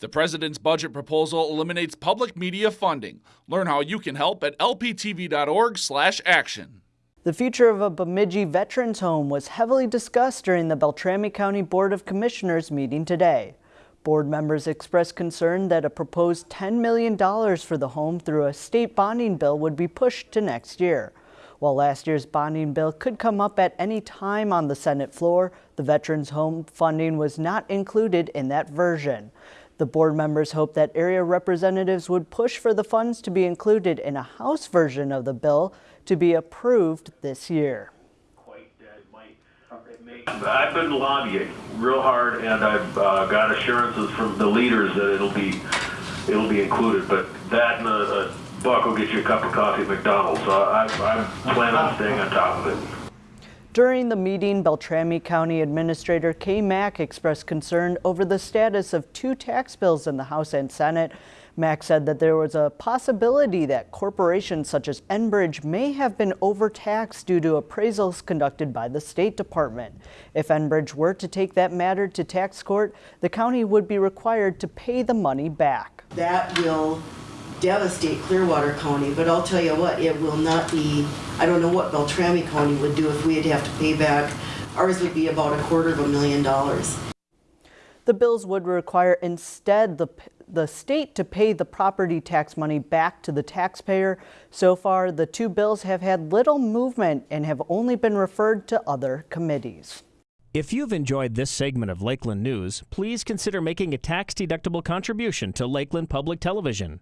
The president's budget proposal eliminates public media funding. Learn how you can help at lptv.org/action. The future of a Bemidji Veterans Home was heavily discussed during the Beltrami County Board of Commissioners meeting today. Board members expressed concern that a proposed $10 million for the home through a state bonding bill would be pushed to next year. While last year's bonding bill could come up at any time on the Senate floor, the Veterans Home funding was not included in that version. The board members hope that area representatives would push for the funds to be included in a House version of the bill to be approved this year. I've been lobbying real hard, and I've uh, got assurances from the leaders that it'll be it'll be included. But that and a, a buck will get you a cup of coffee at McDonald's. So I, I plan on staying on top of it. During the meeting, Beltrami County Administrator Kay Mack expressed concern over the status of two tax bills in the House and Senate. Mack said that there was a possibility that corporations such as Enbridge may have been overtaxed due to appraisals conducted by the State Department. If Enbridge were to take that matter to tax court, the county would be required to pay the money back. That will devastate Clearwater County, but I'll tell you what, it will not be, I don't know what Beltrami County would do if we'd have to pay back. Ours would be about a quarter of a million dollars. The bills would require instead the, the state to pay the property tax money back to the taxpayer. So far, the two bills have had little movement and have only been referred to other committees. If you've enjoyed this segment of Lakeland News, please consider making a tax-deductible contribution to Lakeland Public Television.